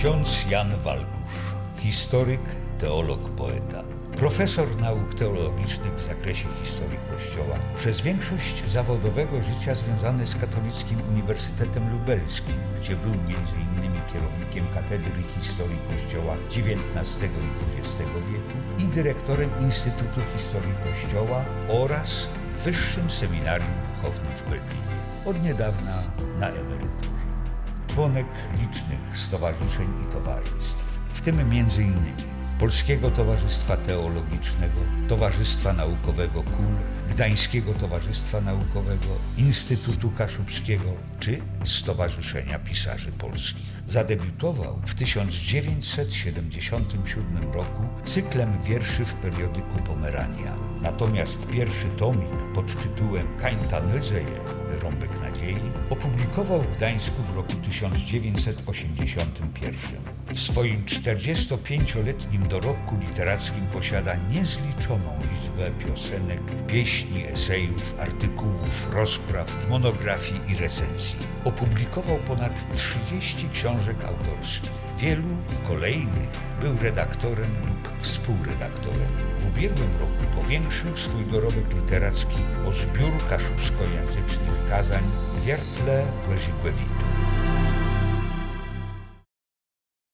Ksiądz Jan Walkusz, historyk, teolog, poeta. Profesor nauk teologicznych w zakresie historii Kościoła. Przez większość zawodowego życia związany z Katolickim Uniwersytetem Lubelskim, gdzie był m.in. kierownikiem Katedry Historii Kościoła XIX i XX wieku i dyrektorem Instytutu Historii Kościoła oraz Wyższym Seminarium Duchownym w Berlinie. Od niedawna na emeryturze członek licznych stowarzyszeń i towarzystw, w tym m.in. Polskiego Towarzystwa Teologicznego, Towarzystwa Naukowego KUL, Gdańskiego Towarzystwa Naukowego, Instytutu Kaszubskiego czy Stowarzyszenia Pisarzy Polskich. Zadebiutował w 1977 roku cyklem wierszy w periodyku Pomerania. Natomiast pierwszy tomik pod tytułem Kańta Nyzeje Rąbek Nadziei opublikował w Gdańsku w roku 1981. W swoim 45-letnim dorobku literackim posiada niezliczoną liczbę piosenek, pieśni, esejów, artykułów, rozpraw, monografii i recenzji. Opublikował ponad 30 książek autorskich. Wielu kolejnych był redaktorem lub współredaktorem. W ubiegłym roku powiększył swój dorobek literacki o zbiór kaszubskojęzycznych kazań Wiertle Łezigłewitu.